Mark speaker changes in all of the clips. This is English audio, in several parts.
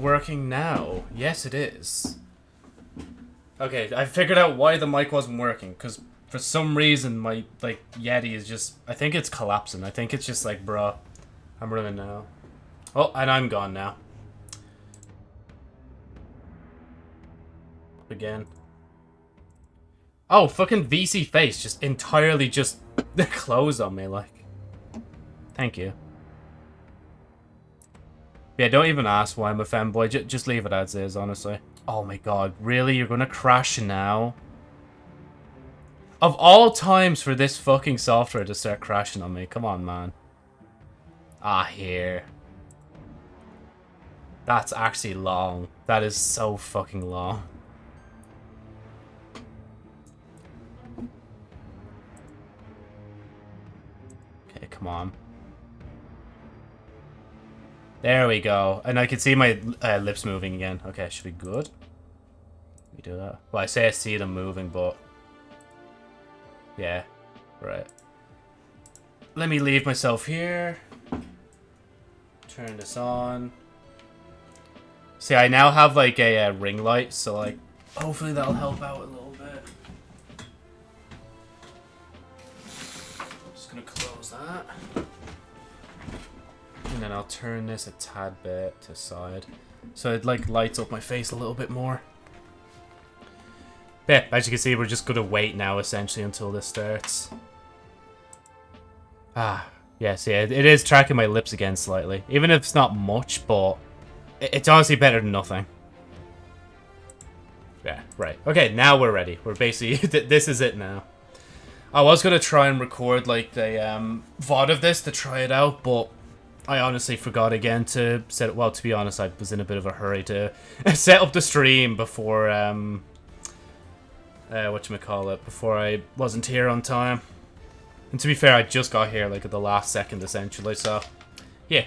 Speaker 1: Working now. Yes, it is. Okay, I figured out why the mic wasn't working. Because for some reason, my, like, Yeti is just... I think it's collapsing. I think it's just like, bruh, I'm running now. Oh, and I'm gone now. Again. Oh, fucking VSeeFace just entirely just closed on me, like. Thank you. Yeah, don't even ask why I'm a fanboy. J just leave it as is, honestly. Oh my god, really? You're gonna crash now? Of all times for this fucking software to start crashing on me. Come on, man. Ah, here. That's actually long. That is so fucking long. Okay, come on. There we go. And I can see my uh, lips moving again. Okay, should be good. We do that. Well, I say I see them moving, but... Yeah. Right. Let me leave myself here. Turn this on. See, I now have, like, a uh, ring light, so, like, hopefully that'll help out a little And then I'll turn this a tad bit to side. So it like lights up my face a little bit more. Yeah, as you can see, we're just gonna wait now essentially until this starts. Ah, yes, yeah, it is tracking my lips again slightly. Even if it's not much, but it's honestly better than nothing. Yeah, right. Okay, now we're ready. We're basically, this is it now. I was gonna try and record like the um, VOD of this to try it out, but I honestly forgot again to set it. Well, to be honest, I was in a bit of a hurry to set up the stream before, um, uh, what you call it, before I wasn't here on time. And to be fair, I just got here like at the last second, essentially. So, yeah.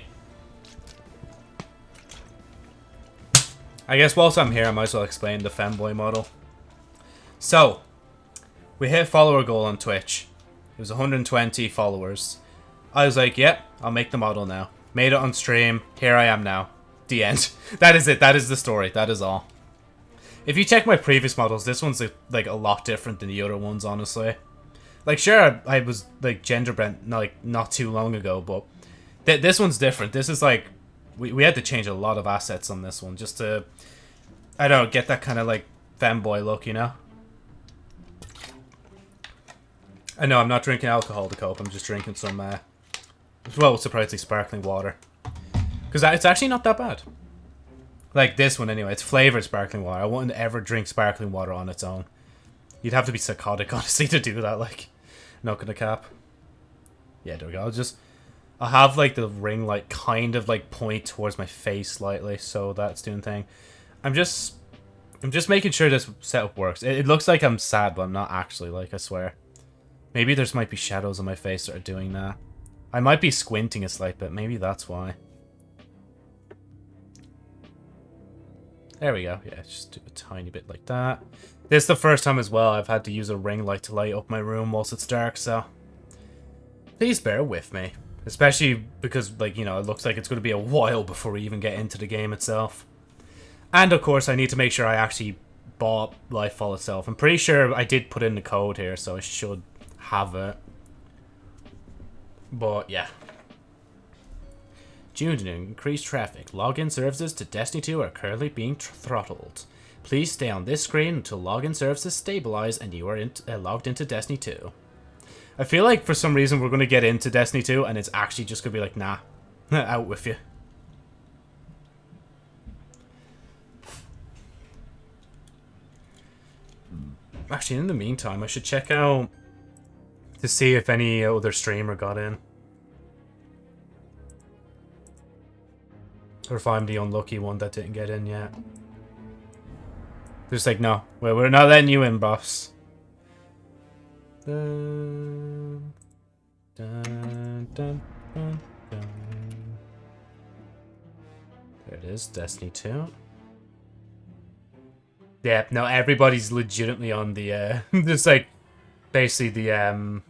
Speaker 1: I guess whilst I'm here, I might as well explain the fanboy model. So, we hit follower goal on Twitch. It was 120 followers. I was like, yep, I'll make the model now. Made it on stream. Here I am now. The end. that is it. That is the story. That is all. If you check my previous models, this one's like a lot different than the other ones, honestly. Like, sure, I, was like gender bent like not too long ago, but th this one's different. This is like we we had to change a lot of assets on this one just to I don't know, get that kind of like fanboy look, you know. I know I'm not drinking alcohol to cope. I'm just drinking some uh, well, surprisingly sparkling water. Because it's actually not that bad. Like this one anyway, it's flavored sparkling water. I wouldn't ever drink sparkling water on its own. You'd have to be psychotic, honestly, to do that, like, not gonna cap. Yeah, there we go. I'll just, I'll have, like, the ring, like, kind of, like, point towards my face slightly, so that's doing thing. I'm just, I'm just making sure this setup works. It, it looks like I'm sad, but I'm not actually, like, I swear. Maybe there's might be shadows on my face that are doing that. I might be squinting a slight bit. Maybe that's why. There we go. Yeah, just do a tiny bit like that. This is the first time as well I've had to use a ring light to light up my room whilst it's dark, so... Please bear with me. Especially because, like, you know, it looks like it's going to be a while before we even get into the game itself. And, of course, I need to make sure I actually bought Lightfall itself. I'm pretty sure I did put in the code here, so I should have it. But yeah. Due to increased traffic, login services to Destiny 2 are currently being throttled. Please stay on this screen until login services stabilize and you are in uh, logged into Destiny 2. I feel like for some reason we're going to get into Destiny 2 and it's actually just going to be like, nah, out with you. Actually, in the meantime, I should check out to see if any other streamer got in. Or if I'm the unlucky one that didn't get in yet. Just like, no, well, we're not letting you in, boss. Dun, dun, dun, there it is, Destiny 2. Yeah, no, everybody's legitimately on the, uh, just like, basically the, um,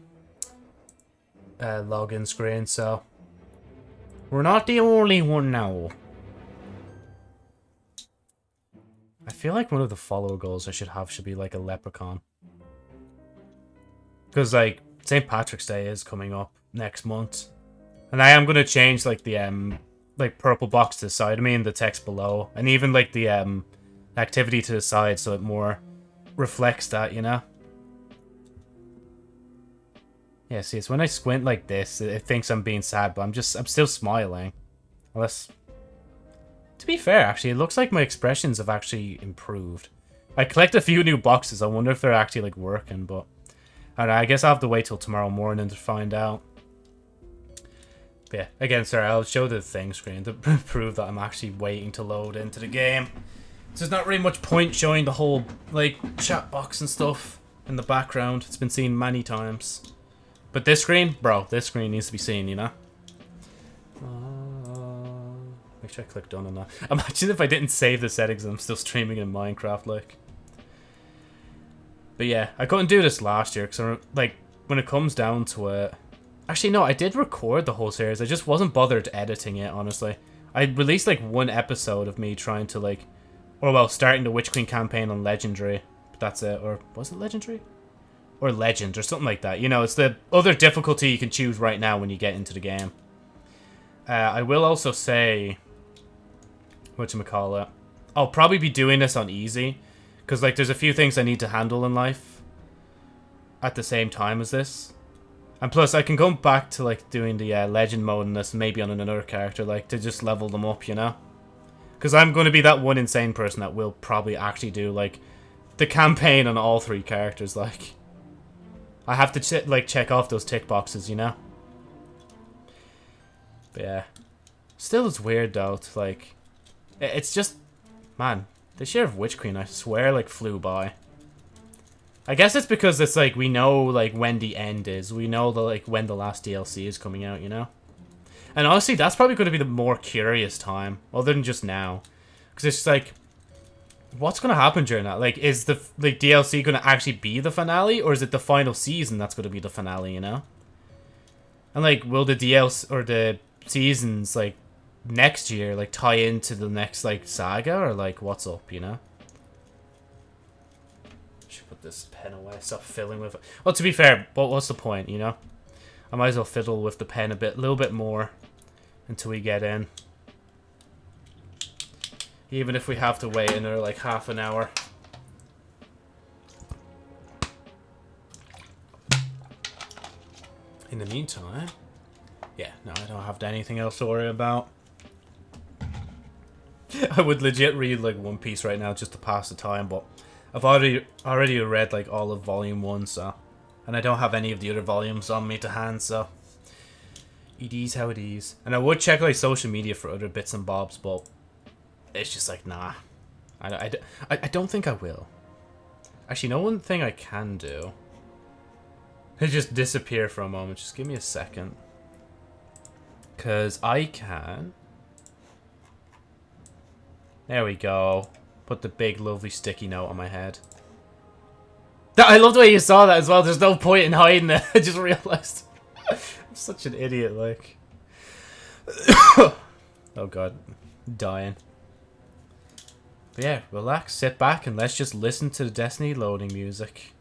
Speaker 1: uh, login screen, so we're not the only one now. I feel like one of the follower goals I should have should be like a leprechaun. Because like St. Patrick's Day is coming up next month. And I am gonna change like the um like purple box to the side of me and the text below. And even like the um activity to the side so it more reflects that, you know? Yeah, see, it's when I squint like this, it thinks I'm being sad, but I'm just, I'm still smiling. Unless... To be fair, actually, it looks like my expressions have actually improved. I collect a few new boxes, I wonder if they're actually, like, working, but... I, know, I guess I'll have to wait till tomorrow morning to find out. But yeah, again, sorry, I'll show the thing screen to prove that I'm actually waiting to load into the game. So there's not really much point showing the whole, like, chat box and stuff in the background. It's been seen many times. But this screen, bro, this screen needs to be seen, you know? Uh, make sure I click done on that. Imagine if I didn't save the settings and I'm still streaming in Minecraft, like. But yeah, I couldn't do this last year, because, like, when it comes down to it... Actually, no, I did record the whole series. I just wasn't bothered editing it, honestly. I released, like, one episode of me trying to, like... Or, well, starting the Witch Queen campaign on Legendary. But that's it. Or, was it Legendary? Or Legend, or something like that. You know, it's the other difficulty you can choose right now when you get into the game. Uh, I will also say... Whatchamacallit. I'll probably be doing this on easy. Because, like, there's a few things I need to handle in life. At the same time as this. And plus, I can go back to, like, doing the uh, Legend mode in this, maybe on another character, like, to just level them up, you know? Because I'm going to be that one insane person that will probably actually do, like, the campaign on all three characters, like... I have to, ch like, check off those tick boxes, you know? But yeah. Still it's weird, though, to, like... It's just... Man, year of Witch Queen, I swear, like, flew by. I guess it's because it's, like, we know, like, when the end is. We know, the, like, when the last DLC is coming out, you know? And honestly, that's probably going to be the more curious time, other than just now. Because it's just, like what's going to happen during that? Like, is the like DLC going to actually be the finale, or is it the final season that's going to be the finale? You know. And like, will the DLC or the seasons like next year like tie into the next like saga, or like what's up? You know. Should put this pen away. Stop fiddling with it. Well, to be fair, but what's the point? You know. I might as well fiddle with the pen a bit, a little bit more, until we get in. Even if we have to wait another like half an hour. In the meantime, yeah, no, I don't have anything else to worry about. I would legit read like One Piece right now just to pass the time, but I've already already read like all of Volume One, so and I don't have any of the other volumes on me to hand, so it is how it is. And I would check like social media for other bits and bobs, but it's just like, nah. I, I, I don't think I will. Actually, no one thing I can do. I just disappear for a moment. Just give me a second. Because I can... There we go. Put the big, lovely sticky note on my head. I love the way you saw that as well. There's no point in hiding it. I just realized. I'm such an idiot, like. oh god. Dying. But yeah, relax, sit back, and let's just listen to the Destiny loading music.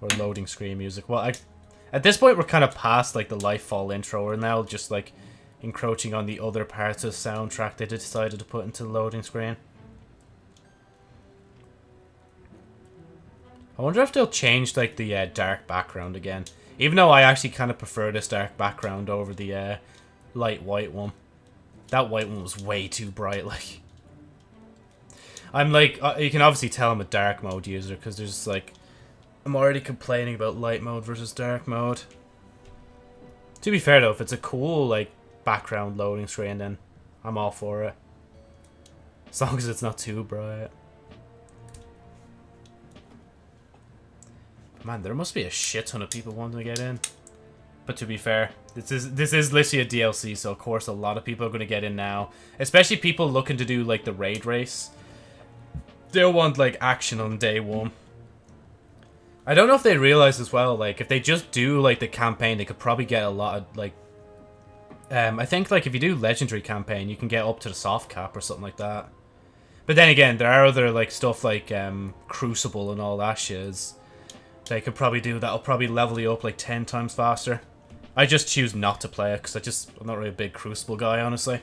Speaker 1: Or loading screen music. Well, I, at this point, we're kind of past, like, the Lightfall intro. We're now just, like, encroaching on the other parts of the soundtrack they decided to put into the loading screen. I wonder if they'll change, like, the uh, dark background again. Even though I actually kind of prefer this dark background over the uh, light white one. That white one was way too bright, like... I'm like, uh, you can obviously tell I'm a dark mode user because there's like, I'm already complaining about light mode versus dark mode. To be fair though, if it's a cool like background loading screen, then I'm all for it. As long as it's not too bright. Man, there must be a shit ton of people wanting to get in. But to be fair, this is this is literally a DLC, so of course a lot of people are going to get in now. Especially people looking to do like the raid race they'll want like action on day one. I don't know if they realize as well, like if they just do like the campaign, they could probably get a lot of like. Um, I think like if you do legendary campaign, you can get up to the soft cap or something like that. But then again, there are other like stuff like um, Crucible and all that shit. They could probably do that'll probably level you up like ten times faster. I just choose not to play it because I just I'm not really a big Crucible guy, honestly.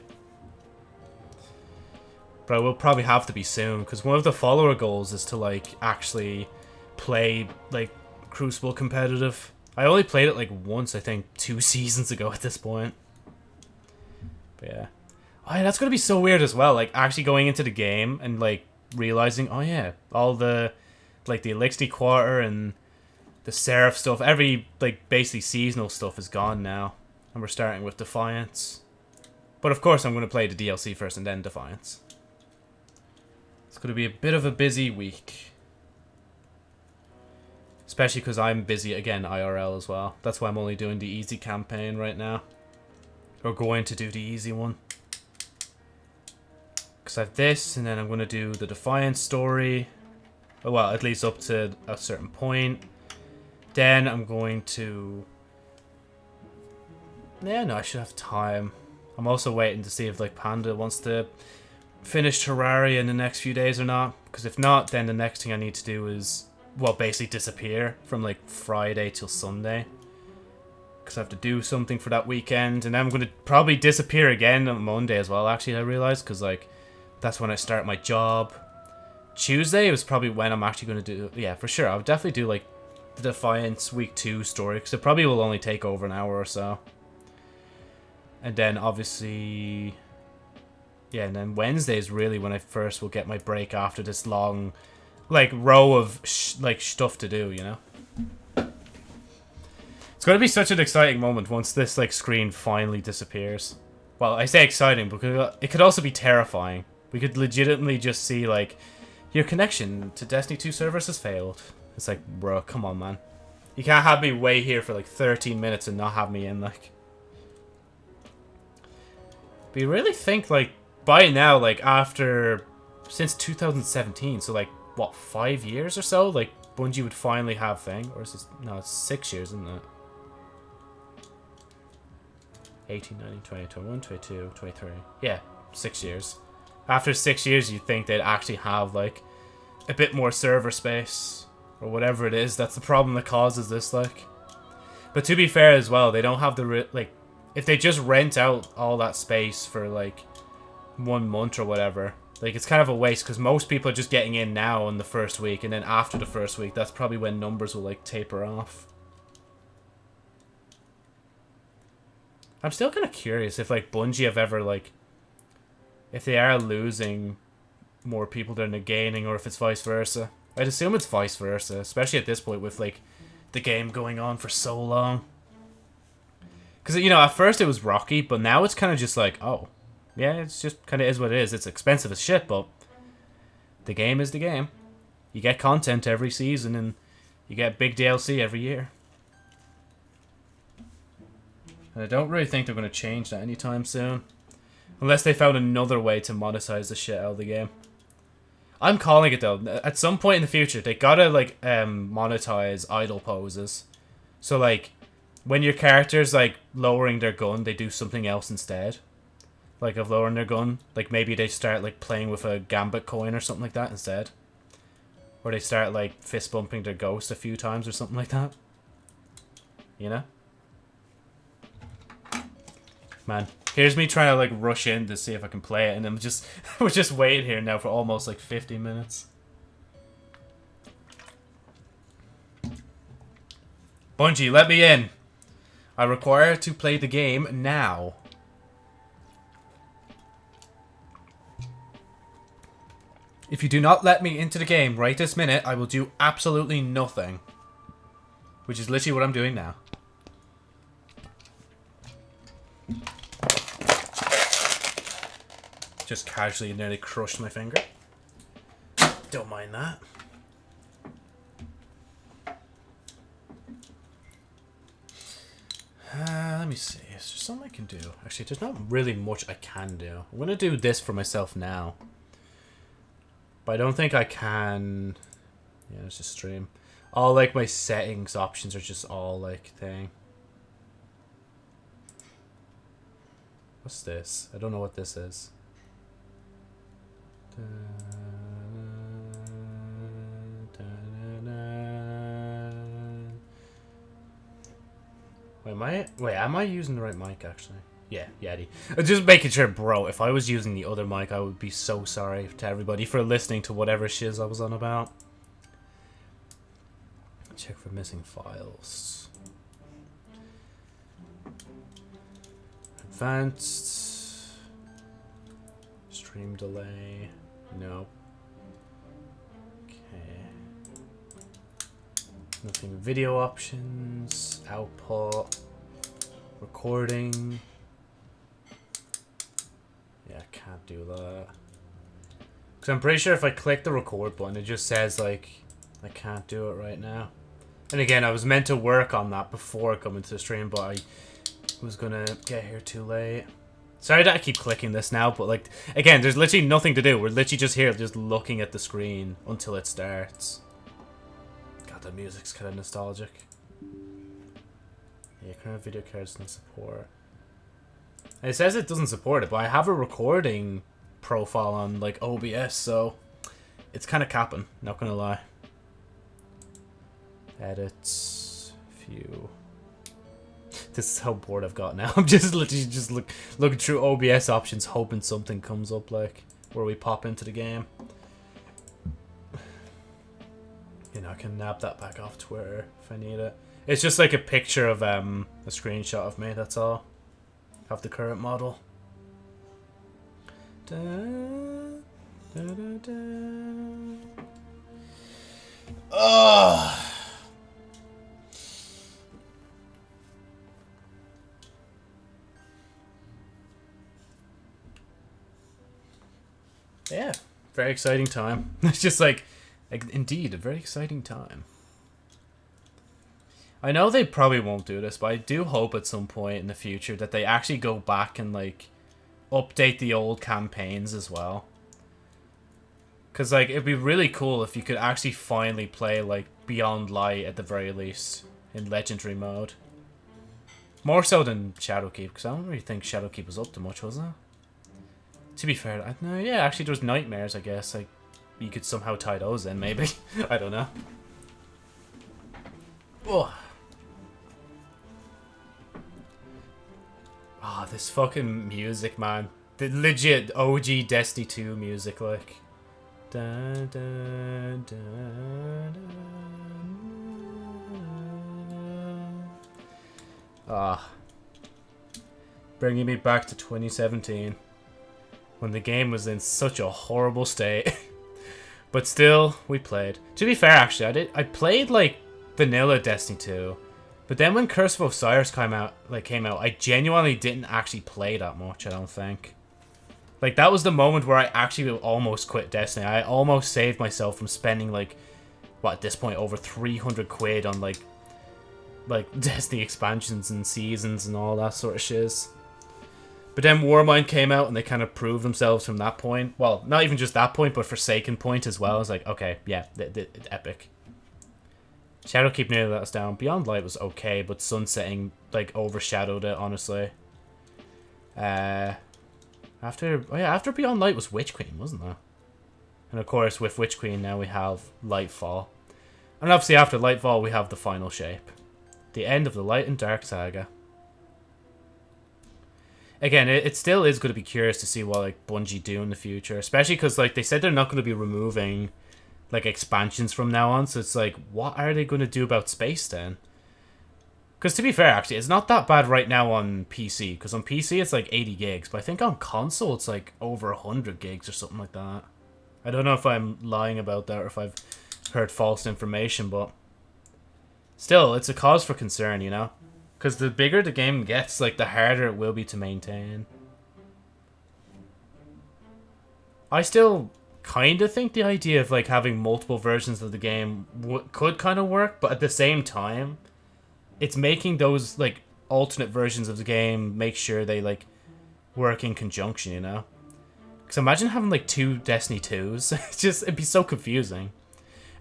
Speaker 1: But I will probably have to be soon because one of the follower goals is to like actually play like Crucible competitive. I only played it like once, I think, two seasons ago at this point. But yeah. Oh, yeah, that's gonna be so weird as well. Like actually going into the game and like realizing, oh yeah, all the like the Elixir Quarter and the Seraph stuff, every like basically seasonal stuff is gone now, and we're starting with Defiance. But of course, I'm gonna play the DLC first and then Defiance. It's gonna be a bit of a busy week. Especially because I'm busy again IRL as well. That's why I'm only doing the easy campaign right now. Or going to do the easy one. Because I have this, and then I'm going to do the Defiance story. Oh, well, at least up to a certain point. Then I'm going to... Yeah, no, I should have time. I'm also waiting to see if, like, Panda wants to finish Terraria in the next few days or not. Because if not, then the next thing I need to do is, well, basically disappear from, like, Friday till Sunday because I have to do something for that weekend, and then I'm going to probably disappear again on Monday as well, actually, I realized, because, like, that's when I start my job. Tuesday was probably when I'm actually going to do... Yeah, for sure. I would definitely do, like, the Defiance Week 2 story, because it probably will only take over an hour or so. And then, obviously... Yeah, and then Wednesday is really when I first will get my break after this long, like, row of, like, stuff to do, you know? It's going to be such an exciting moment once this, like, screen finally disappears. Well, I say exciting because uh, it could also be terrifying. We could legitimately just see, like, your connection to Destiny 2 servers has failed. It's like, bro, come on, man. You can't have me wait here for, like, 13 minutes and not have me in, like... But you really think, like, by now, like, after... Since 2017, so, like, what, five years or so? Like, Bungie would finally have thing? Or is this... No, it's six years, isn't it? 18, 19, 20, 21, 22, 23. Yeah, six years after six years, you'd think they'd actually have, like, a bit more server space. Or whatever it is. That's the problem that causes this, like. But to be fair as well, they don't have the, like, if they just rent out all that space for, like, one month or whatever, like, it's kind of a waste because most people are just getting in now in the first week, and then after the first week, that's probably when numbers will, like, taper off. I'm still kind of curious if, like, Bungie have ever, like, if they are losing more people than they're gaining, or if it's vice versa. I'd assume it's vice versa, especially at this point with like the game going on for so long. Because you know, at first it was rocky, but now it's kind of just like, oh, yeah, it's just kind of is what it is. It's expensive as shit, but the game is the game. You get content every season, and you get big DLC every year. And I don't really think they're going to change that anytime soon. Unless they found another way to monetize the shit out of the game. I'm calling it though. At some point in the future, they gotta like um, monetize idle poses. So like, when your character's like lowering their gun, they do something else instead. Like of lowering their gun, like maybe they start like playing with a gambit coin or something like that instead. Or they start like fist bumping their ghost a few times or something like that. You know? Man, Here's me trying to like rush in to see if I can play it, and I'm just we're just waiting here now for almost like 50 minutes. Bungie, let me in. I require to play the game now. If you do not let me into the game right this minute, I will do absolutely nothing. Which is literally what I'm doing now. Just casually nearly crushed my finger. Don't mind that. Uh, let me see. Is there something I can do? Actually, there's not really much I can do. I'm going to do this for myself now. But I don't think I can... Yeah, it's just stream. All, like, my settings options are just all, like, thing. What's this? I don't know what this is. Da, Wait, am I? Wait, am I using the right mic, actually? Yeah, Yeti. Uh, Just making sure, bro, if I was using the other mic, I would be so sorry to everybody for listening to whatever shiz I was on about. Check for missing files. Advanced. Stream delay. Nope. Okay. Nothing video options. Output. Recording. I can't do that. Because I'm pretty sure if I click the record button, it just says, like, I can't do it right now. And again, I was meant to work on that before coming to the stream, but I was gonna get here too late. Sorry that I keep clicking this now, but like, again, there's literally nothing to do. We're literally just here, just looking at the screen until it starts. God, the music's kind of nostalgic. Yeah, current video cards don't support. It says it doesn't support it, but I have a recording profile on like OBS, so it's kind of capping. Not gonna lie. Edits, view. This is how bored I've got now. I'm just literally just look looking through OBS options, hoping something comes up like where we pop into the game. You know, I can nab that back off Twitter if I need it. It's just like a picture of um a screenshot of me. That's all. Of the current model. Da, da, da. Ugh. Ah. Yeah, very exciting time. It's just like, like, indeed, a very exciting time. I know they probably won't do this, but I do hope at some point in the future that they actually go back and, like, update the old campaigns as well. Because, like, it'd be really cool if you could actually finally play, like, Beyond Light at the very least in Legendary mode. More so than Shadowkeep, because I don't really think Shadowkeep was up to much, was it? To be fair, I, know, yeah, actually there was Nightmares, I guess. Like, you could somehow tie those in, maybe. I don't know. Oh. Oh, this fucking music, man. The legit OG Destiny 2 music, like. Da, da, da, Ah. Bringing me back to 2017. When the game was in such a horrible state. but still, we played. To be fair, actually, I did. I played, like, vanilla Destiny 2. But then when Curse of Osiris came out, like came out, I genuinely didn't actually play that much. I don't think. Like that was the moment where I actually almost quit Destiny. I almost saved myself from spending like, what at this point over 300 quid on like, like Destiny expansions and seasons and all that sort of shiz. But then Warmind came out and they kind of proved themselves from that point. Well, not even just that point, but Forsaken point as well. It's like, okay, yeah, th th epic. Shadowkeep nearly let us down. Beyond Light was okay, but Sunsetting, like, overshadowed it, honestly. Uh, after, oh yeah, after Beyond Light was Witch Queen, wasn't there? And of course, with Witch Queen, now we have Lightfall. And obviously after Lightfall, we have the final shape. The end of the Light and Dark saga. Again, it, it still is going to be curious to see what, like, Bungie do in the future. Especially because, like, they said they're not going to be removing like expansions from now on. So it's like, what are they going to do about space then? Because to be fair, actually, it's not that bad right now on PC. Because on PC it's like 80 gigs, but I think on console it's like over 100 gigs or something like that. I don't know if I'm lying about that or if I've heard false information, but still, it's a cause for concern, you know? Because the bigger the game gets, like, the harder it will be to maintain. I still kind of think the idea of like having multiple versions of the game could kind of work, but at the same time, it's making those like alternate versions of the game make sure they like work in conjunction, you know? Because imagine having like two Destiny 2s. it's just, it'd be so confusing.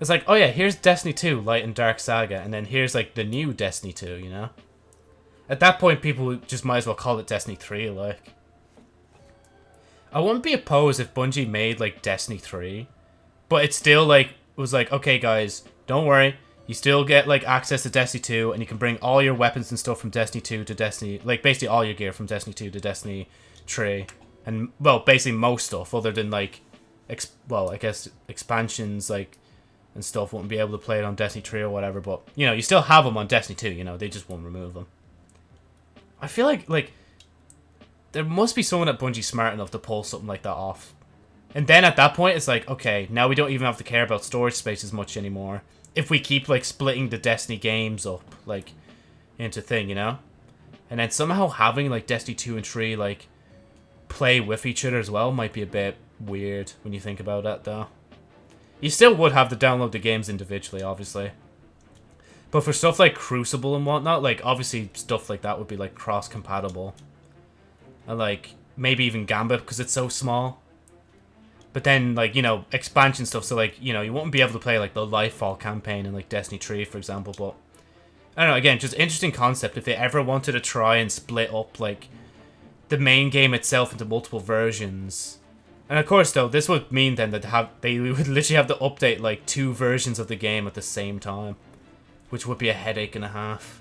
Speaker 1: It's like, oh yeah, here's Destiny 2, Light and Dark Saga, and then here's like the new Destiny 2, you know? At that point, people just might as well call it Destiny 3, like. I wouldn't be opposed if Bungie made like Destiny 3, but it still like was like, okay guys, don't worry, You still get like access to Destiny 2, and you can bring all your weapons and stuff from Destiny 2 to Destiny, like basically all your gear from Destiny 2 to Destiny 3, and well, basically most stuff other than like, well, I guess expansions like and stuff wouldn't be able to play it on Destiny 3 or whatever. But you know, you still have them on Destiny 2. You know, they just won't remove them. I feel like like there must be someone at Bungie smart enough to pull something like that off. And then at that point, it's like, okay, now we don't even have to care about storage space as much anymore. If we keep, like, splitting the Destiny games up, like, into thing, you know? And then somehow having, like, Destiny 2 and 3, like, play with each other as well might be a bit weird when you think about that, though. You still would have to download the games individually, obviously. But for stuff like Crucible and whatnot, like, obviously stuff like that would be, like, cross-compatible. And, like, maybe even Gambit, because it's so small. But then, like, you know, expansion stuff, so, like, you know, you won't be able to play, like, the Lightfall campaign in, like, Destiny 3, for example, but... I don't know, again, just interesting concept. If they ever wanted to try and split up, like, the main game itself into multiple versions. And of course, though, this would mean then that have they would literally have to update, like, two versions of the game at the same time. Which would be a headache and a half.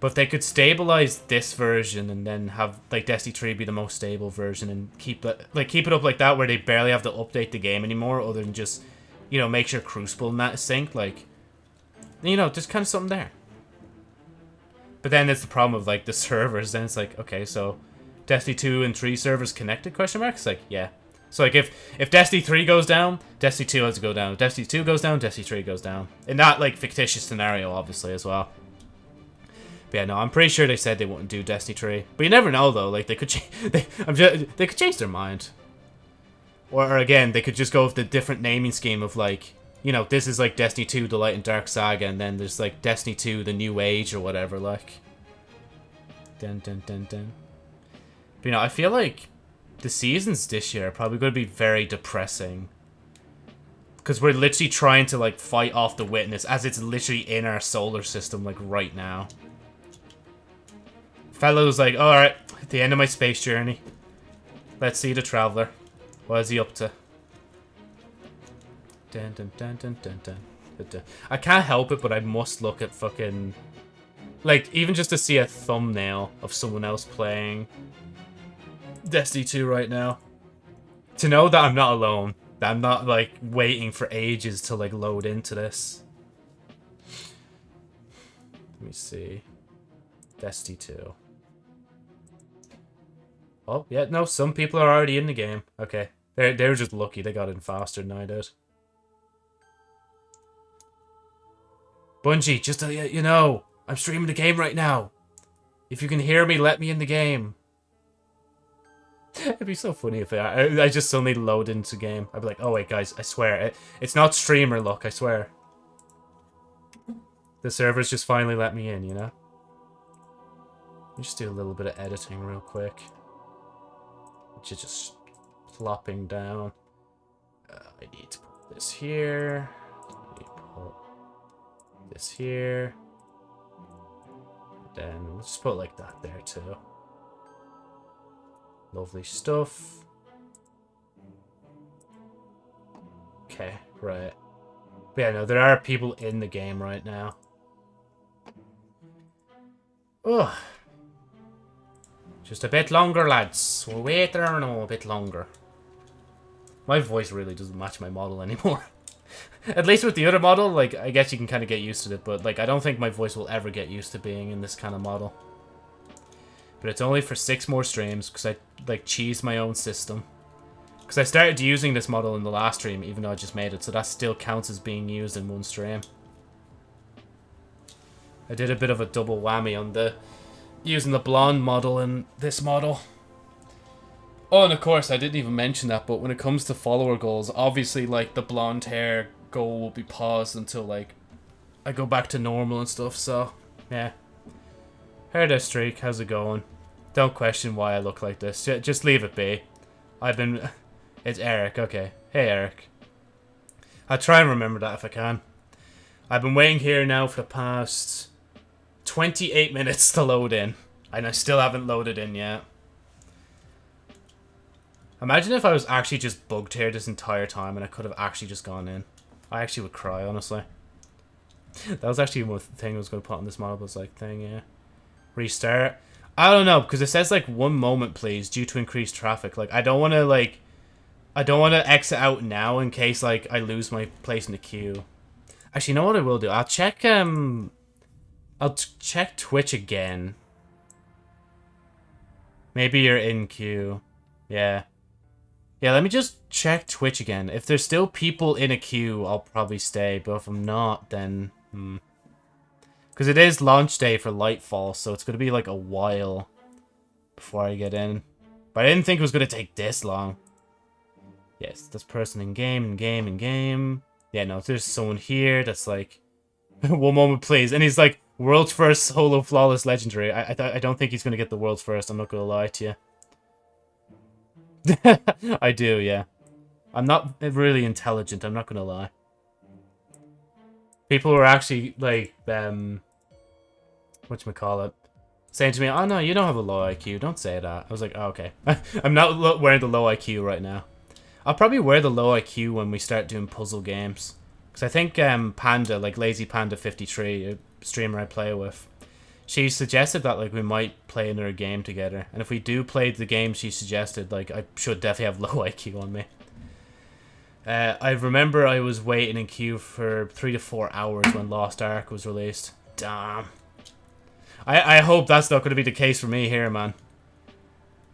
Speaker 1: But if they could stabilize this version and then have like Destiny 3 be the most stable version and keep it like keep it up like that where they barely have to update the game anymore other than just you know make sure Crucible and that is synced like you know just kind of something there. But then it's the problem of like the servers. Then it's like okay, so Destiny 2 and 3 servers connected? Question mark. It's like yeah. So like if if Destiny 3 goes down, Destiny 2 has to go down. If Destiny 2 goes down, Destiny 3 goes down. In that like fictitious scenario, obviously as well. But yeah, no, I'm pretty sure they said they wouldn't do Destiny 3. But you never know, though. Like, they could they, I'm just, they could change their mind. Or, or, again, they could just go with the different naming scheme of, like, you know, this is, like, Destiny 2, The Light and Dark Saga, and then there's, like, Destiny 2, The New Age, or whatever, like. Dun, dun, dun, dun. But, you know, I feel like the seasons this year are probably going to be very depressing. Because we're literally trying to, like, fight off the Witness as it's literally in our solar system, like, right now. Fellow's like, alright, at the end of my space journey. Let's see the Traveler. What is he up to? Dun, dun, dun, dun, dun, dun. I can't help it, but I must look at fucking... Like, even just to see a thumbnail of someone else playing Destiny 2 right now. To know that I'm not alone. That I'm not, like, waiting for ages to, like, load into this. Let me see. Destiny 2. Oh, yeah, no, some people are already in the game. Okay. They're, they're just lucky they got in faster than I did. Bungie, just uh, to let you know, I'm streaming the game right now. If you can hear me, let me in the game. It'd be so funny if I, I just suddenly load into game. I'd be like, oh wait, guys, I swear, it, it's not streamer luck, I swear. The servers just finally let me in, you know? Just do a little bit of editing real quick which is just plopping down. Uh, I need to put this here. Put this here. Then let's put like that there too. Lovely stuff. Okay, right. But yeah, no, there are people in the game right now. Ugh. Just a bit longer, lads. We'll wait there a bit longer. My voice really doesn't match my model anymore. At least with the other model, like, I guess you can kind of get used to it, but, like, I don't think my voice will ever get used to being in this kind of model. But it's only for six more streams, because I, like, cheese my own system. Because I started using this model in the last stream, even though I just made it, so that still counts as being used in one stream. I did a bit of a double whammy on the using the blonde model in this model. Oh, and of course, I didn't even mention that, but when it comes to follower goals, obviously, like, the blonde hair goal will be paused until, like, I go back to normal and stuff, so, yeah. Hair there, Streak, how's it going? Don't question why I look like this, just leave it be. I've been... It's Eric, okay. Hey, Eric. I'll try and remember that if I can. I've been waiting here now for the past 28 minutes to load in. And I still haven't loaded in yet. Imagine if I was actually just bugged here this entire time and I could have actually just gone in. I actually would cry, honestly. that was actually one thing I was going to put on this model was like thing, yeah. Restart. I don't know because it says like one moment, please, due to increased traffic. Like I don't want to like, I don't want to exit out now in case like I lose my place in the queue. Actually, you know what I will do? I'll check um, I'll check Twitch again. Maybe you're in queue. Yeah. Yeah, let me just check Twitch again. If there's still people in a queue, I'll probably stay. But if I'm not, then... Hmm. Because it is launch day for Lightfall, so it's going to be like a while before I get in. But I didn't think it was going to take this long. Yes, this person in game, in game, in game. Yeah, no, there's someone here that's like... One moment, please. And he's like, world's first solo flawless legendary. I, I, I don't think he's going to get the world's first, I'm not going to lie to you. I do, yeah. I'm not really intelligent, I'm not gonna lie. People were actually, like, um... Whatchamacallit? Saying to me, oh no, you don't have a low IQ, don't say that. I was like, oh, okay. I'm not wearing the low IQ right now. I'll probably wear the low IQ when we start doing puzzle games. Because I think um, Panda, like Lazy Panda 53, a streamer I play with, she suggested that like we might play another game together, and if we do play the game she suggested, like I should definitely have low IQ on me. Uh, I remember I was waiting in queue for three to four hours when Lost Ark was released. Damn. I I hope that's not going to be the case for me here, man.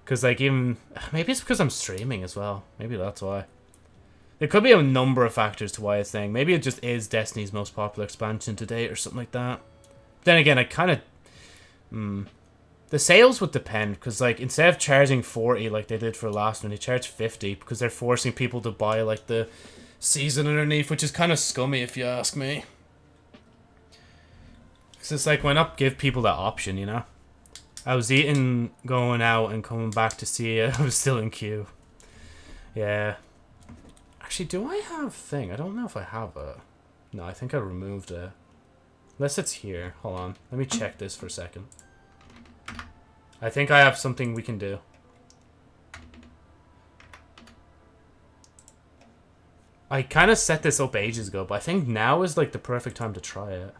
Speaker 1: Because like even maybe it's because I'm streaming as well. Maybe that's why. There could be a number of factors to why it's saying. Maybe it just is Destiny's most popular expansion to date or something like that. Then again, I kind of Hmm. The sales would depend, because, like, instead of charging 40 like they did for last one, they charge 50 because they're forcing people to buy, like, the season underneath, which is kind of scummy if you ask me. Because it's like, why not give people that option, you know? I was eating, going out, and coming back to see. I was still in queue. Yeah. Actually, do I have thing? I don't know if I have a... No, I think I removed it. Unless it's here. Hold on. Let me mm. check this for a second. I think I have something we can do. I kind of set this up ages ago, but I think now is like the perfect time to try it.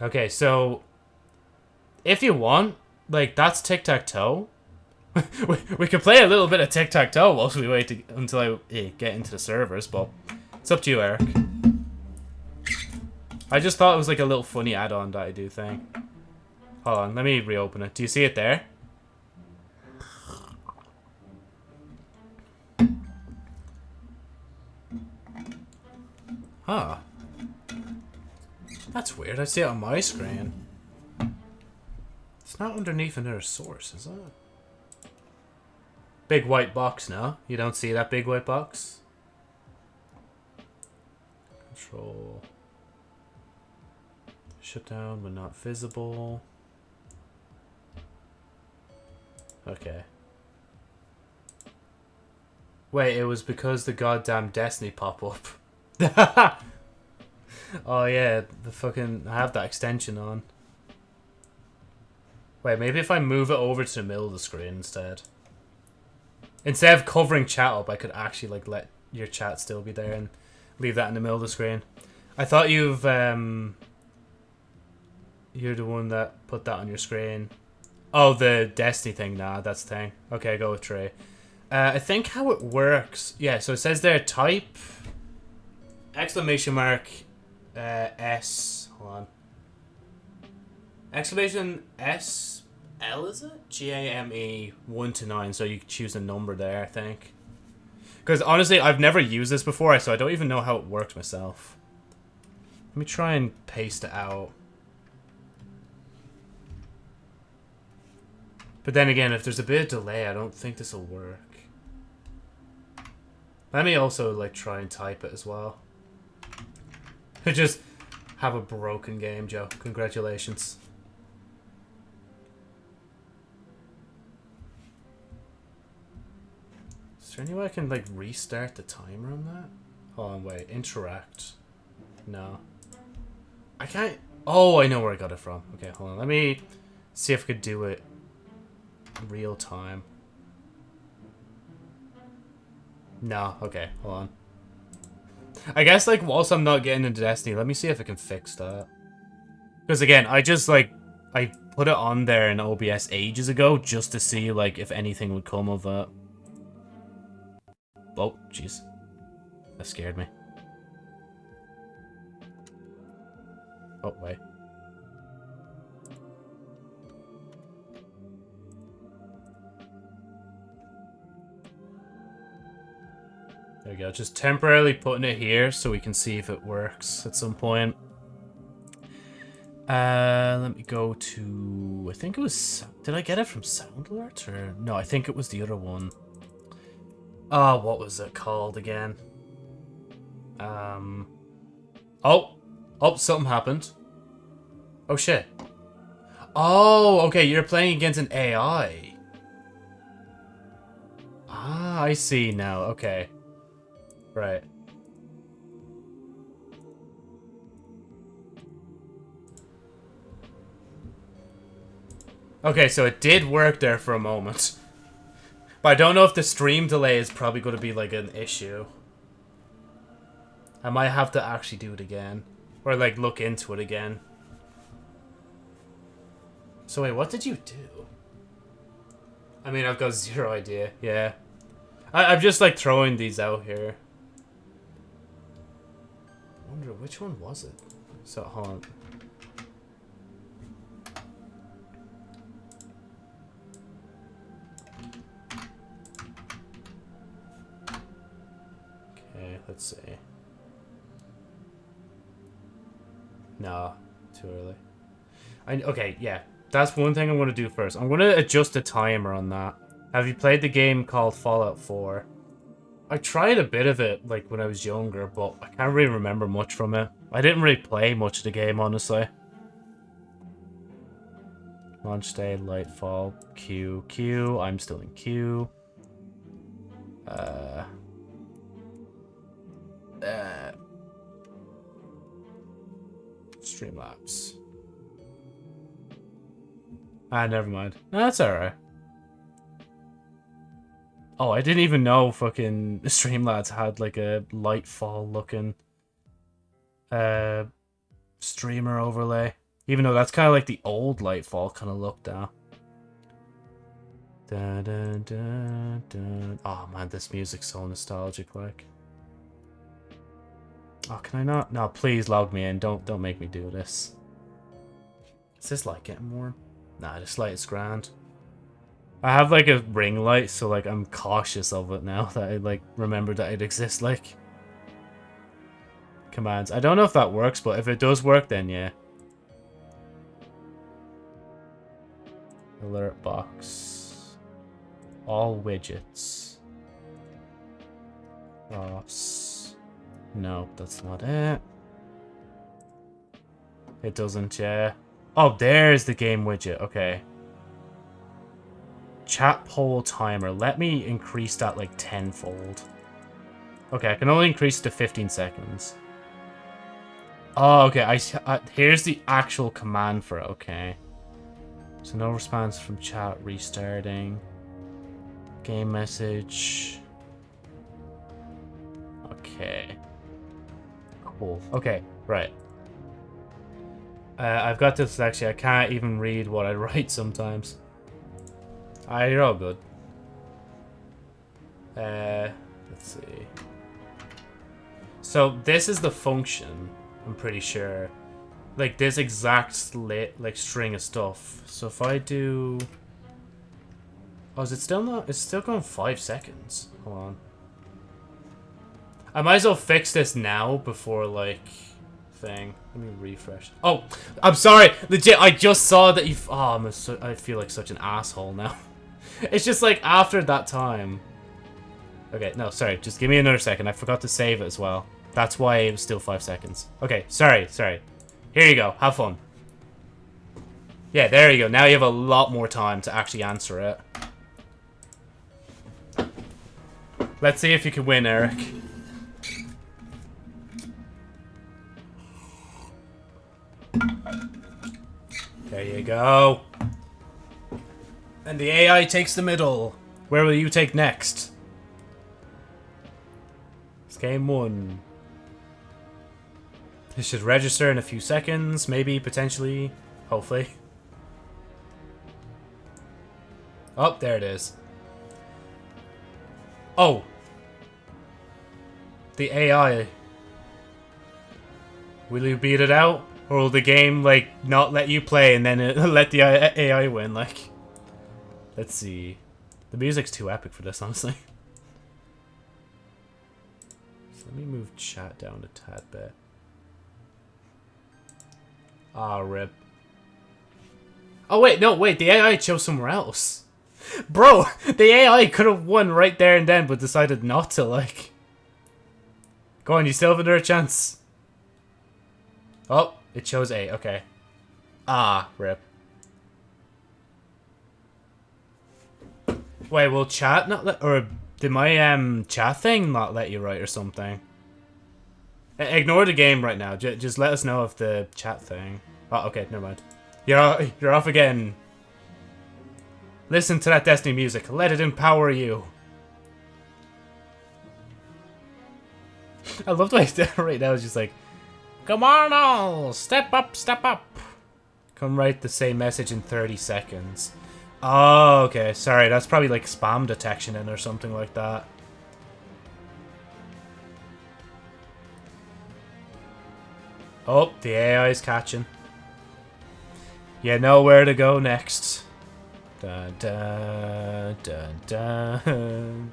Speaker 1: Okay, so if you want, like that's tic-tac-toe. we, we could play a little bit of tic-tac-toe whilst we wait to, until I eh, get into the servers, but it's up to you, Eric. I just thought it was like a little funny add-on that I do thing. Hold on, let me reopen it. Do you see it there? Huh. That's weird. I see it on my screen. It's not underneath another source, is it? Big white box, no? You don't see that big white box? Control. Shutdown but not visible. Okay. Wait, it was because the goddamn Destiny pop-up. oh yeah, the fucking... I have that extension on. Wait, maybe if I move it over to the middle of the screen instead. Instead of covering chat up, I could actually like let your chat still be there and leave that in the middle of the screen. I thought you've um, you're the one that put that on your screen. Oh, the Destiny thing. Nah, that's the thing. Okay, go with Trey. Uh, I think how it works. Yeah, so it says there type exclamation mark uh, S. Hold on. Exclamation S L is it? G A M E one to nine. So you choose a number there. I think. Because honestly, I've never used this before, so I don't even know how it works myself. Let me try and paste it out. But then again, if there's a bit of delay, I don't think this will work. Let me also like try and type it as well. Just have a broken game, Joe. Congratulations. There any way I can like restart the timer on that? Hold on, wait. Interact. No. I can't... Oh, I know where I got it from. Okay, hold on. Let me see if I could do it real time. No, okay, hold on. I guess, like, whilst I'm not getting into Destiny, let me see if I can fix that. Because, again, I just, like, I put it on there in OBS ages ago just to see, like, if anything would come of it. Oh, jeez. That scared me. Oh, wait. There we go. Just temporarily putting it here so we can see if it works at some point. Uh, let me go to... I think it was... Did I get it from Sound Alert? Or... No, I think it was the other one. Oh, what was it called again? Um... Oh! Oh, something happened. Oh, shit. Oh, okay, you're playing against an AI. Ah, I see now. Okay. Right. Okay, so it did work there for a moment. But I don't know if the stream delay is probably going to be like an issue. I might have to actually do it again. Or like look into it again. So wait, what did you do? I mean, I've got zero idea. Yeah. I I'm just like throwing these out here wonder which one was it? So hold on. Let's see. No, too early. I okay, yeah. That's one thing I'm going to do first. I'm going to adjust the timer on that. Have you played the game called Fallout 4? I tried a bit of it, like, when I was younger, but I can't really remember much from it. I didn't really play much of the game, honestly. Launch day, Lightfall, Q, Q. I'm still in Q. Uh... Streamlabs. Ah, never mind. No, that's alright. Oh, I didn't even know fucking Streamlabs had like a Lightfall looking uh streamer overlay. Even though that's kind of like the old Lightfall kind of look now. Da, da, da, da. Oh man, this music's so nostalgic like. Oh, can I not? No, please log me in. Don't don't make me do this. Is this light getting warm? Nah, this light is grand. I have like a ring light, so like I'm cautious of it now that I like remember that it exists. Like commands. I don't know if that works, but if it does work, then yeah. Alert box. All widgets. Ross. No, that's not it. It doesn't, yeah. Oh, there's the game widget. Okay. Chat poll timer. Let me increase that like tenfold. Okay, I can only increase to 15 seconds. Oh, okay. I, uh, here's the actual command for it. Okay. So no response from chat. Restarting. Game message. Okay. Right. Uh, I've got this actually. I can't even read what I write sometimes. Ah, you're all good. Uh, let's see. So this is the function, I'm pretty sure. Like this exact slit, like string of stuff. So if I do... Oh, is it still not? It's still going five seconds. Hold on. I might as well fix this now before, like, thing. Let me refresh. Oh, I'm sorry. Legit, I just saw that you... Oh, I'm I feel like such an asshole now. it's just like after that time. Okay, no, sorry. Just give me another second. I forgot to save it as well. That's why it was still five seconds. Okay, sorry, sorry. Here you go. Have fun. Yeah, there you go. Now you have a lot more time to actually answer it. Let's see if you can win, Eric. There you go. And the AI takes the middle. Where will you take next? It's game one. It should register in a few seconds, maybe, potentially, hopefully. Oh, there it is. Oh. The AI. Will you beat it out? Or will the game, like, not let you play and then let the AI win, like... Let's see. The music's too epic for this, honestly. So let me move chat down a tad bit. Ah, rip. Oh, wait, no, wait, the AI chose somewhere else. Bro, the AI could have won right there and then, but decided not to, like... Go on, you still have another chance. Oh, it chose A, okay. Ah, rip. Wait, will chat not let... Or did my um chat thing not let you write or something? Ignore the game right now. J just let us know if the chat thing... Oh, okay, never mind. You're, you're off again. Listen to that Destiny music. Let it empower you. I love the way right now it's just like, Come on all! Step up, step up! Come write the same message in 30 seconds. Oh, okay. Sorry, that's probably like spam detection in or something like that. Oh, the AI is catching. You know where to go next. Dun dun dun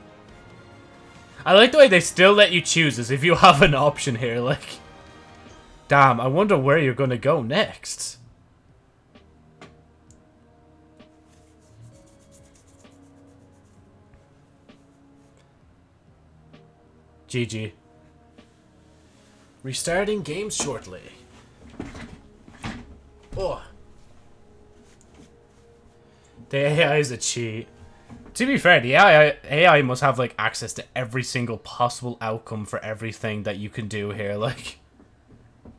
Speaker 1: I like the way they still let you choose as if you have an option here, like... Damn, I wonder where you're gonna go next. GG. Restarting games shortly. Oh. The AI is a cheat. To be fair, the AI, AI must have like access to every single possible outcome for everything that you can do here, like.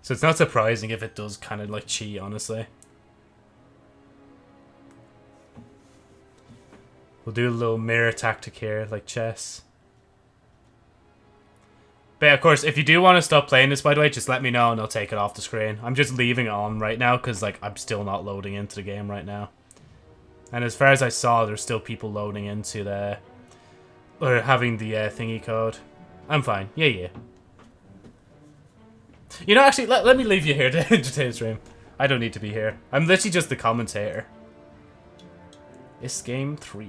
Speaker 1: So it's not surprising if it does kind of like cheat, honestly. We'll do a little mirror tactic here, like chess. But of course, if you do want to stop playing this, by the way, just let me know and I'll take it off the screen. I'm just leaving it on right now because, like, I'm still not loading into the game right now. And as far as I saw, there's still people loading into the... Or having the uh, thingy code. I'm fine. Yeah, yeah. You know, actually, let, let me leave you here to entertain the stream. I don't need to be here. I'm literally just the commentator. It's game 3.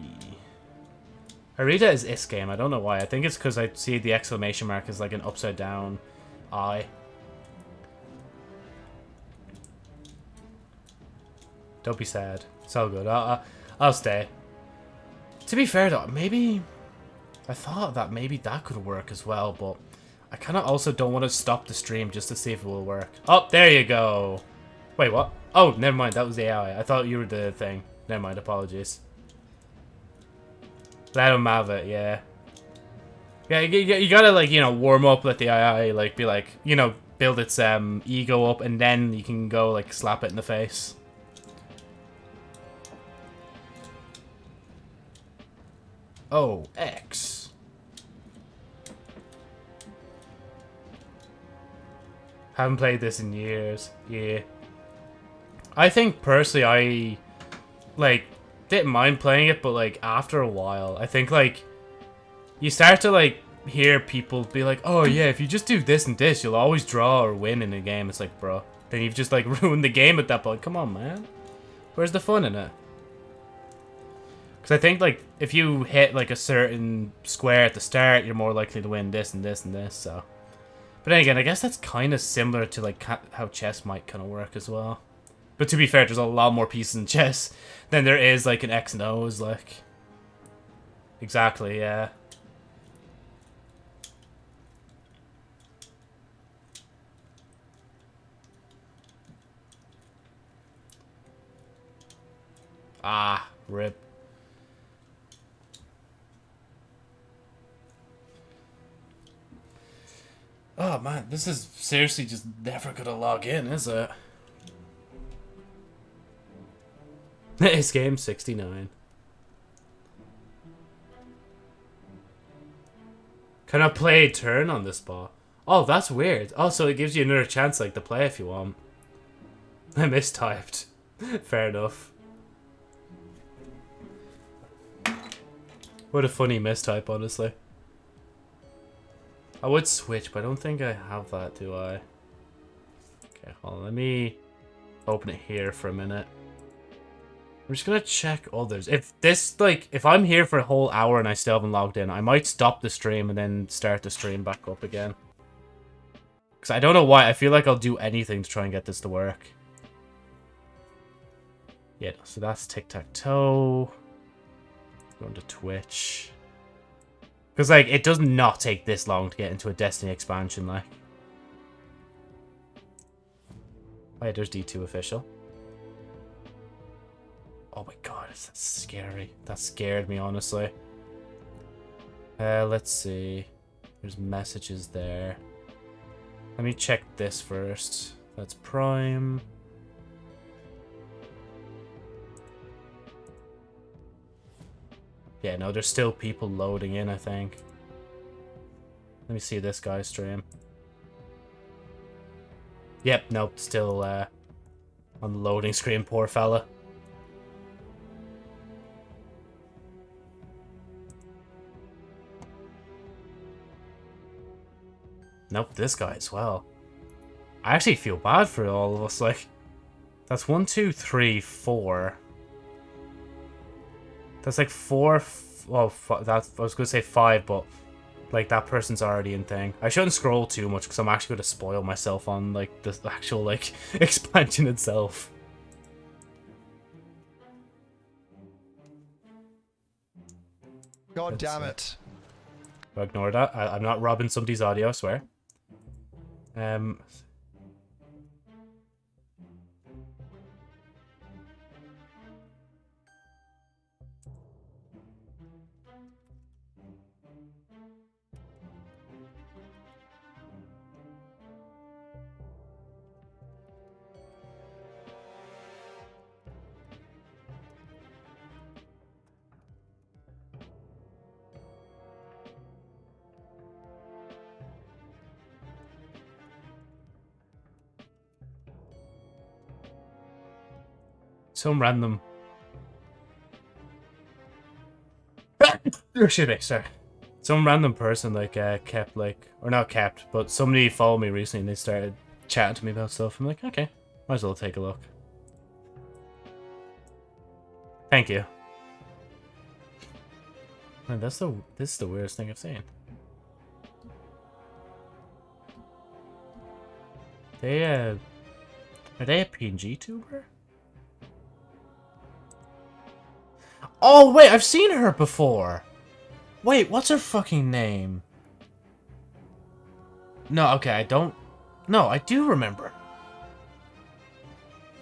Speaker 1: I read it as is game. I don't know why. I think it's because I see the exclamation mark as like an upside down eye. Don't be sad. It's all good. I'll, I'll, I'll stay. To be fair though, maybe... I thought that maybe that could work as well, but... I kind of also don't want to stop the stream just to see if it will work. Oh, there you go. Wait, what? Oh, never mind. That was the AI. I thought you were the thing. Never mind. Apologies. Let him have it, yeah. Yeah, you, you gotta, like, you know, warm up, let the AI, like, be like, you know, build its um, ego up, and then you can go, like, slap it in the face. Oh, X. Haven't played this in years. Yeah. I think, personally, I, like, didn't mind playing it, but like after a while, I think like you start to like hear people be like, "Oh yeah, if you just do this and this, you'll always draw or win in a game." It's like, bro, then you've just like ruined the game at that point. Come on, man. Where's the fun in it? Because I think, like, if you hit, like, a certain square at the start, you're more likely to win this and this and this, so... But then again, I guess that's kind of similar to, like, how chess might kind of work as well. But to be fair, there's a lot more pieces in chess than there is, like, an X and O's, like... Exactly, yeah. Ah, rip. Oh man, this is seriously just never gonna log in, is it? It's game 69. Can I play turn on this ball? Oh, that's weird. Oh, so it gives you another chance like to play if you want. I mistyped. Fair enough. What a funny mistype, honestly. I would switch, but I don't think I have that, do I? Okay, hold on. Let me open it here for a minute. I'm just gonna check others. If this, like, if I'm here for a whole hour and I still haven't logged in, I might stop the stream and then start the stream back up again. Because I don't know why. I feel like I'll do anything to try and get this to work. Yeah, so that's tic-tac-toe. Going to Twitch. Because, like, it does not take this long to get into a Destiny expansion, like. Oh, yeah, there's D2 official. Oh my god, that's scary. That scared me, honestly. Uh, let's see. There's messages there. Let me check this first. That's Prime. Yeah, no, there's still people loading in, I think. Let me see this guy's stream. Yep, nope, still uh, on the loading screen, poor fella. Nope, this guy as well. I actually feel bad for all of us, like... That's one, two, three, four. That's like four... Well, that I was going to say five, but... Like, that person's already in thing. I shouldn't scroll too much, because I'm actually going to spoil myself on, like, the actual, like, expansion itself.
Speaker 2: God damn it.
Speaker 1: Ignore that. I, I'm not robbing somebody's audio, I swear. Um, Some random... Excuse me, sorry. Some random person, like, uh, kept, like... Or not kept, but somebody followed me recently and they started chatting to me about stuff. I'm like, okay, might as well take a look. Thank you. Man, that's the this is the weirdest thing I've seen. They uh are they a PNG tuber? Oh, wait, I've seen her before. Wait, what's her fucking name? No, okay, I don't... No, I do remember.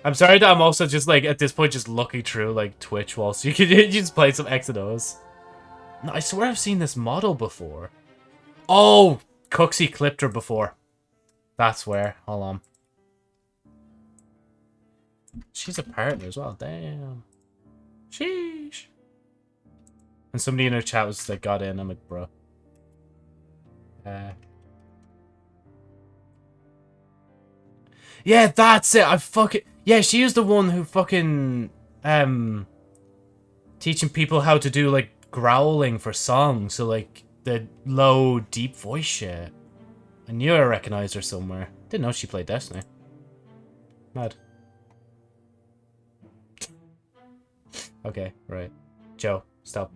Speaker 1: I'm sorry that I'm also just, like, at this point, just looking through, like, Twitch whilst you can just play some X and O's. No, I swear I've seen this model before. Oh, Cooksey clipped her before. That's where. Hold on. She's a partner as well. Damn. Sheesh. And somebody in our chat was like, got in. I'm like, bro. Uh, yeah, that's it. I fucking yeah. She is the one who fucking um teaching people how to do like growling for songs. So like the low, deep voice shit. I knew I recognized her somewhere. Didn't know she played Destiny. Mad. okay, right. Joe, stop.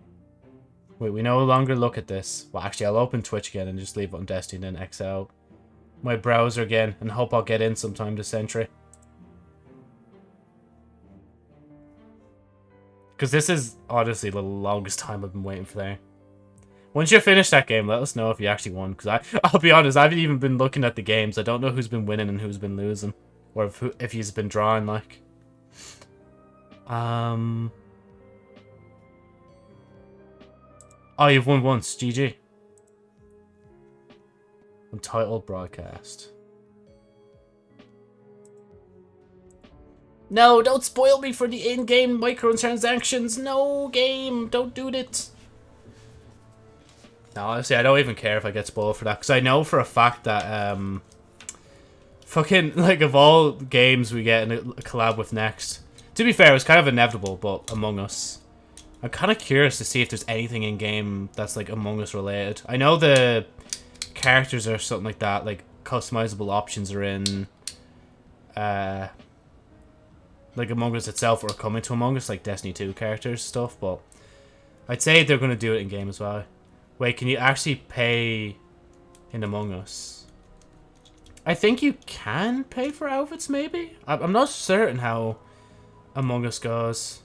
Speaker 1: Wait, we no longer look at this. Well, actually, I'll open Twitch again and just leave Destiny and X out. My browser again and hope I'll get in sometime this century. Because this is honestly the longest time I've been waiting for there. Once you finish that game, let us know if you actually won. Because I'll be honest, I haven't even been looking at the games. I don't know who's been winning and who's been losing. Or if, if he's been drawing, like. Um... Oh, you've won once. GG. Untitled broadcast. No, don't spoil me for the in-game microtransactions. No, game, don't do it. No, honestly, I don't even care if I get spoiled for that. Because I know for a fact that, um... Fucking, like, of all games we get in a collab with next... To be fair, it was kind of inevitable, but Among Us. I'm kind of curious to see if there's anything in-game that's, like, Among Us related. I know the characters or something like that, like, customizable options are in... Uh like Among Us itself or coming to Among Us, like Destiny 2 characters stuff, but I'd say they're going to do it in game as well. Wait, can you actually pay in Among Us? I think you can pay for outfits, maybe? I'm not certain how Among Us goes.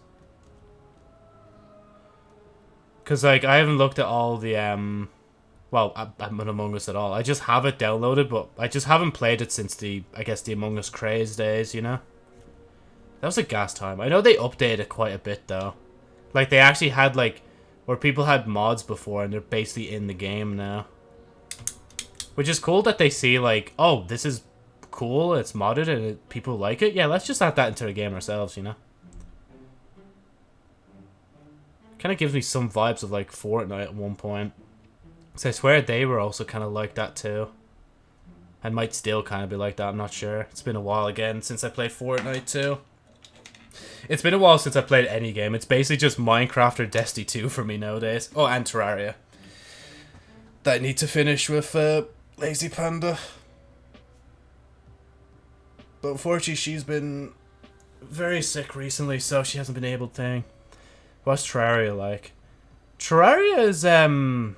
Speaker 1: Because, like, I haven't looked at all the, um... Well, I'm not Among Us at all. I just have it downloaded, but I just haven't played it since the, I guess, the Among Us craze days, you know? That was a gas time. I know they updated it quite a bit though. Like they actually had like where people had mods before and they're basically in the game now. Which is cool that they see like, oh, this is cool, it's modded and it, people like it. Yeah, let's just add that into the game ourselves, you know? Kind of gives me some vibes of like Fortnite at one point. So I swear they were also kind of like that too. And might still kind of be like that, I'm not sure. It's been a while again since I played Fortnite too. It's been a while since I played any game. It's basically just Minecraft or Destiny 2 for me nowadays. Oh, and Terraria. That I need to finish with uh, Lazy Panda. But unfortunately, she's been very sick recently, so she hasn't been able to. What's Terraria like? Terraria is, um...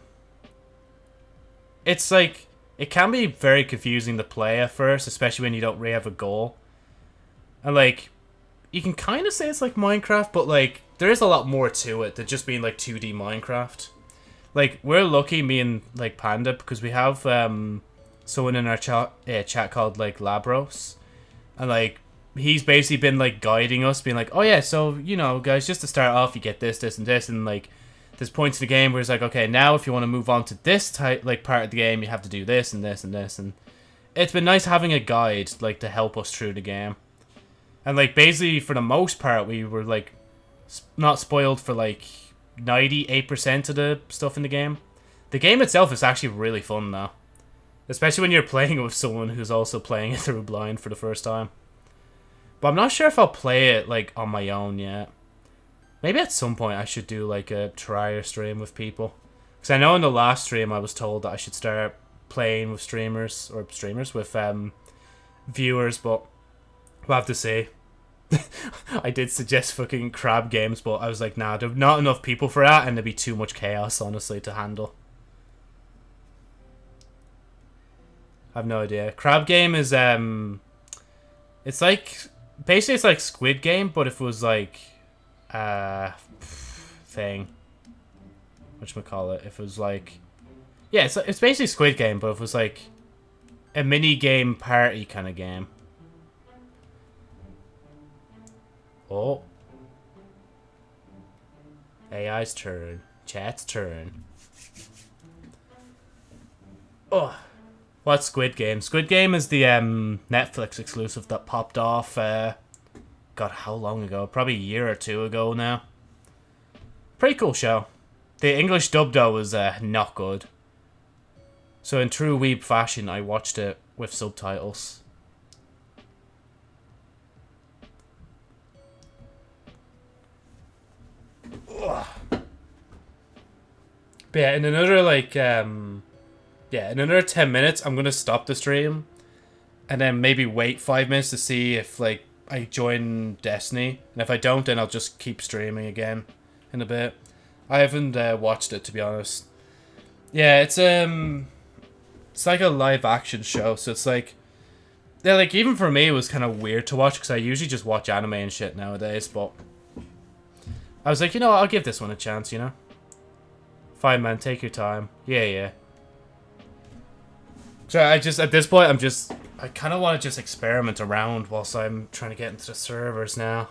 Speaker 1: It's like... It can be very confusing to play at first, especially when you don't really have a goal. And, like, you can kind of say it's like Minecraft, but like there is a lot more to it than just being like 2D Minecraft. Like we're lucky, me and like Panda, because we have um someone in our chat uh, chat called like Labros, and like he's basically been like guiding us, being like, oh yeah, so you know, guys, just to start off, you get this, this, and this, and like there's points in the game where it's like, okay, now if you want to move on to this type like part of the game, you have to do this and this and this, and it's been nice having a guide like to help us through the game. And like basically for the most part we were like not spoiled for like 98% of the stuff in the game. The game itself is actually really fun though. Especially when you're playing with someone who's also playing it through blind for the first time. But I'm not sure if I'll play it like on my own yet. Maybe at some point I should do like a try stream with people. Because I know in the last stream I was told that I should start playing with streamers, or streamers, with um, viewers, but We'll have to see. I did suggest fucking crab games, but I was like, nah, there's not enough people for that, and there'd be too much chaos, honestly, to handle. I have no idea. Crab game is, um... It's like... Basically, it's like Squid Game, but if it was like... Uh... Thing. Whatchamacallit? If it was like... Yeah, it's, it's basically Squid Game, but if it was like... A mini game party kind of game. Oh. AI's turn. Chat's turn. Oh. What's Squid Game? Squid Game is the um, Netflix exclusive that popped off, uh, God, how long ago? Probably a year or two ago now. Pretty cool show. The English dub, though, was uh, not good. So in true weeb fashion, I watched it with subtitles. But yeah, in another like um yeah, in another 10 minutes I'm going to stop the stream and then maybe wait 5 minutes to see if like I join Destiny. And if I don't then I'll just keep streaming again in a bit. I haven't uh, watched it to be honest. Yeah, it's um it's like a live action show, so it's like yeah, like even for me it was kind of weird to watch because I usually just watch anime and shit nowadays, but I was like, you know what, I'll give this one a chance, you know? Fine, man, take your time. Yeah, yeah. So I just, at this point, I'm just, I kind of want to just experiment around whilst I'm trying to get into the servers now.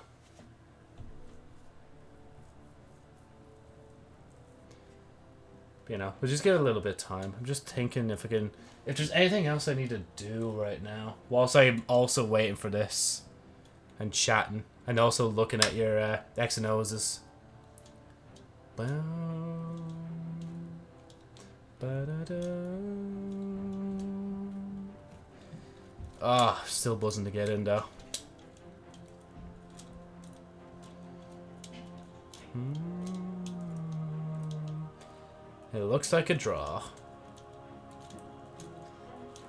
Speaker 1: You know, we'll just give a little bit of time. I'm just thinking if I can, if there's anything else I need to do right now, whilst I'm also waiting for this, and chatting, and also looking at your uh, X and O's. Ah, oh, still buzzing to get in though. Hmm. It looks like a draw.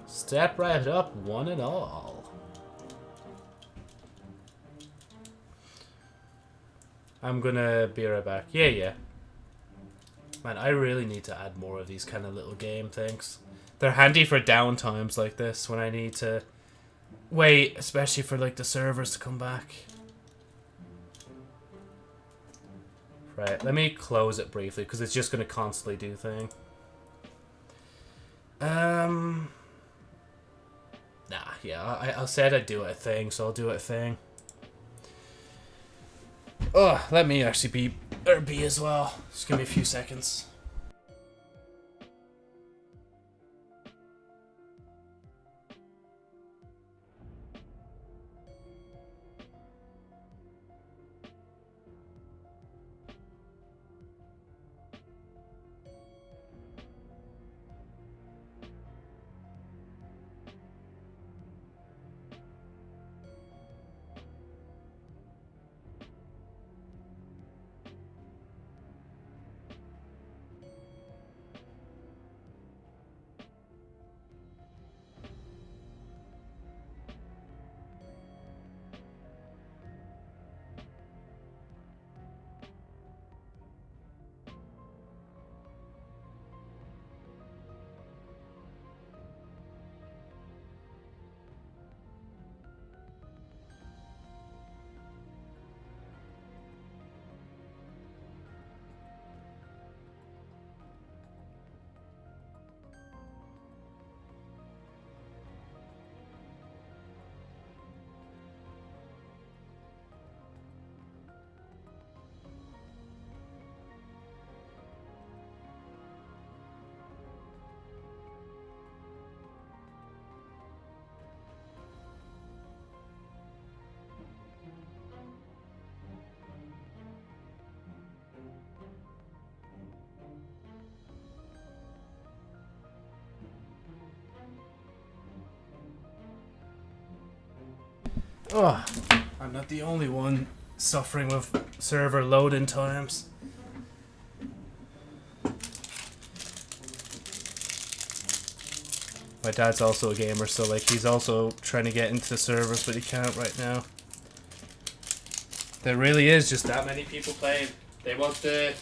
Speaker 1: Step right up, one and all. I'm gonna be right back. Yeah, yeah. Man, I really need to add more of these kind of little game things. They're handy for down times like this when I need to wait, especially for like the servers to come back. Right, let me close it briefly because it's just going to constantly do thing. Um, nah, yeah, I, I said I'd do it a thing, so I'll do it a thing. Oh, let me actually be, or be as well. Just give me a few seconds. Oh, I'm not the only one suffering with server loading times. My dad's also a gamer, so like he's also trying to get into the servers, but he can't right now. There really is just that many people playing. They want the...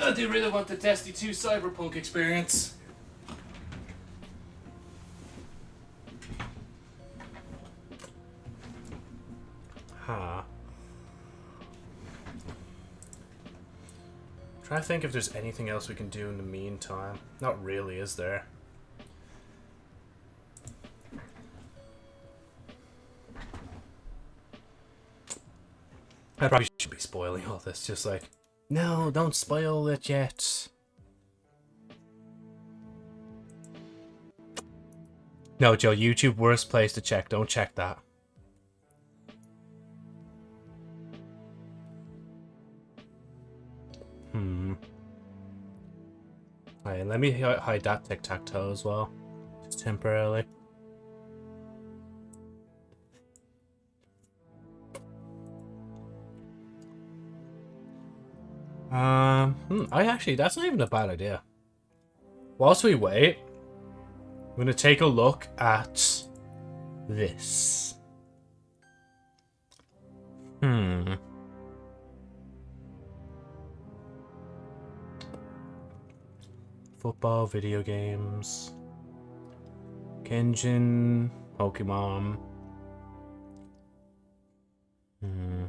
Speaker 1: Oh, they really want the Destiny 2 Cyberpunk experience. Trying to think if there's anything else we can do in the meantime. Not really, is there? I probably should be spoiling all this, just like, no, don't spoil it yet. No, Joe, YouTube worst place to check. Don't check that. Alright, let me hide that tic-tac-toe as well. Just temporarily. Um, hmm, I actually, that's not even a bad idea. Whilst we wait, I'm going to take a look at this. Hmm. Football, video games. Genshin, Pokemon. Hmm.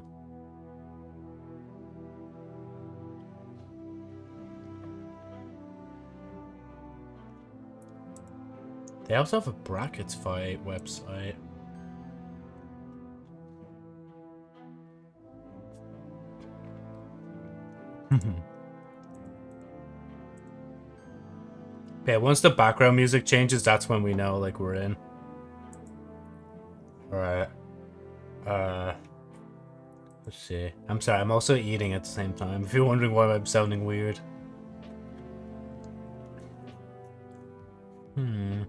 Speaker 1: They also have a brackets fight website. Yeah, once the background music changes, that's when we know, like, we're in. Alright. Uh... Let's see. I'm sorry, I'm also eating at the same time, if you're wondering why I'm sounding weird. Hmm.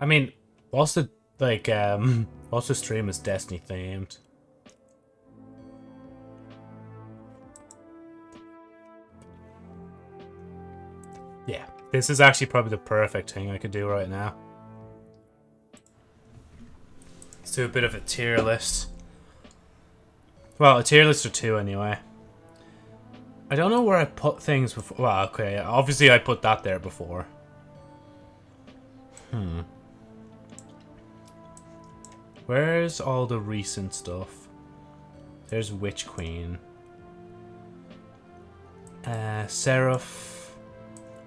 Speaker 1: I mean, whilst the, like, um, the stream is Destiny themed, Yeah, this is actually probably the perfect thing I could do right now. Let's do a bit of a tier list. Well, a tier list or two anyway. I don't know where I put things before. Well, okay, obviously I put that there before. Hmm. Where's all the recent stuff? There's Witch Queen. Uh, Seraph.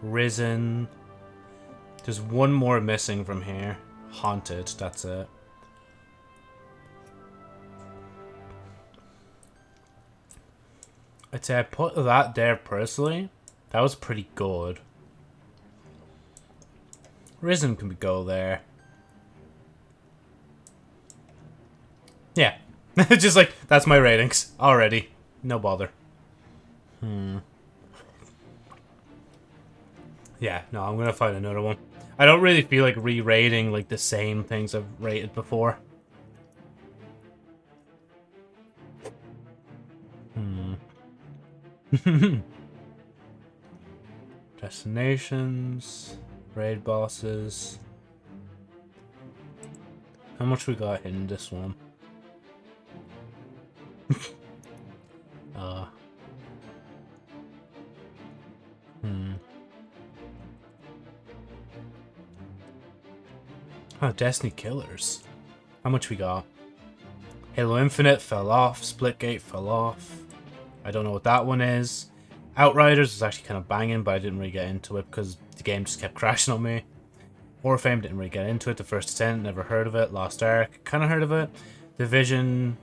Speaker 1: Risen. There's one more missing from here. Haunted, that's it. I'd say I put that there personally. That was pretty good. Risen can go there. Yeah. Just like, that's my ratings already. No bother. Hmm. Yeah, no, I'm gonna find another one. I don't really feel like re-rating like the same things I've rated before. Hmm. Destinations, raid bosses. How much we got in this one? Destiny Killers. How much we got? Halo Infinite fell off. Splitgate fell off. I don't know what that one is. Outriders was actually kind of banging, but I didn't really get into it because the game just kept crashing on me. Warframe didn't really get into it. The First Ascent, never heard of it. Lost Ark, kind of heard of it. Division,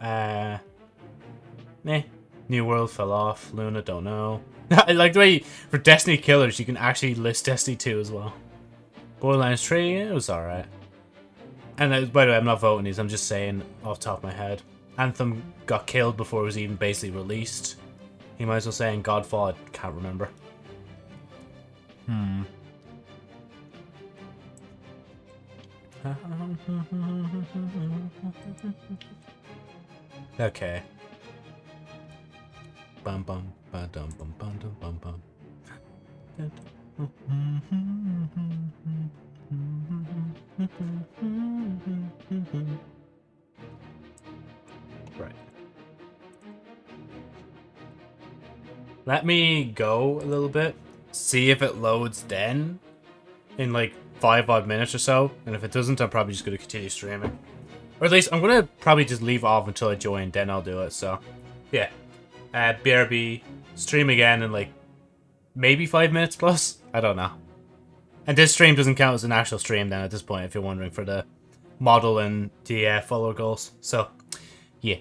Speaker 1: uh, eh. New World fell off. Luna, don't know. I like the way for Destiny Killers, you can actually list Destiny 2 as well. Borderlands 3, it was alright. And by the way, I'm not voting these, I'm just saying off top of my head. Anthem got killed before it was even basically released. You might as well say in Godfall, I can't remember. Hmm. okay. Bum bum ba dum bum bum dum bum bum. Right. Let me go a little bit, see if it loads then in like five odd minutes or so, and if it doesn't, I'm probably just going to continue streaming. Or at least I'm going to probably just leave off until I join, then I'll do it, so yeah. Uh, BRB, stream again in like maybe five minutes plus. I don't know. And this stream doesn't count as an actual stream then at this point, if you're wondering, for the model and the uh, follower goals. So, yeah.